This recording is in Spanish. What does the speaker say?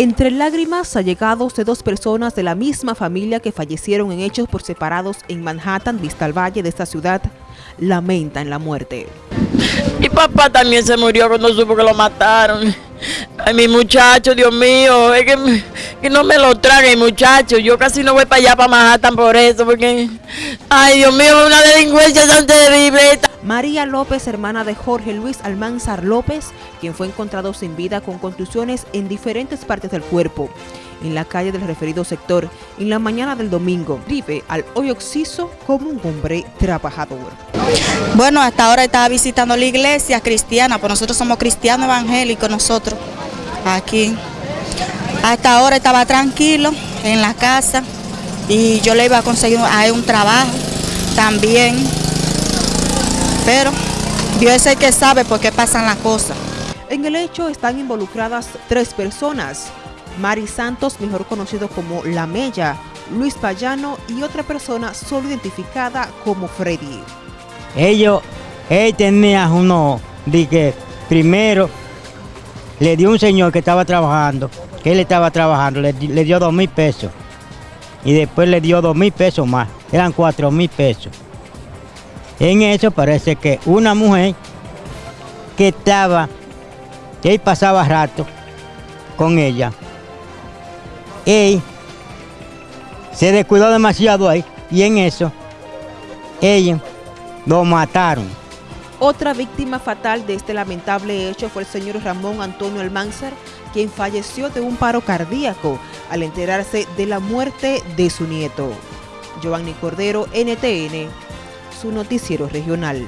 Entre lágrimas, allegados de dos personas de la misma familia que fallecieron en hechos por separados en Manhattan, vista al valle de esta ciudad, lamentan la muerte. Mi papá también se murió cuando supo que lo mataron. Ay, mi muchacho, Dios mío, es que, que no me lo traguen, muchacho. Yo casi no voy para allá, para Manhattan por eso, porque... Ay, Dios mío, una delincuencia tan terrible. María López, hermana de Jorge Luis Almanzar López, quien fue encontrado sin vida con contusiones en diferentes partes del cuerpo, en la calle del referido sector, en la mañana del domingo, vive al hoy oxiso como un hombre trabajador. Bueno, hasta ahora estaba visitando la iglesia cristiana, pues nosotros somos cristianos evangélicos, nosotros, aquí. Hasta ahora estaba tranquilo en la casa y yo le iba a conseguir a un trabajo también pero Dios es el que sabe por qué pasan las cosas. En el hecho están involucradas tres personas, Mari Santos, mejor conocido como La Mella, Luis Payano y otra persona solo identificada como Freddy. Ellos, él tenía uno, de que primero le dio un señor que estaba trabajando, que él estaba trabajando, le, le dio dos mil pesos. Y después le dio dos mil pesos más, eran cuatro mil pesos. En eso parece que una mujer que estaba, que él pasaba rato con ella, él se descuidó demasiado ahí y en eso ella lo mataron. Otra víctima fatal de este lamentable hecho fue el señor Ramón Antonio Almanzar, quien falleció de un paro cardíaco al enterarse de la muerte de su nieto. Giovanni Cordero, NTN, su noticiero regional.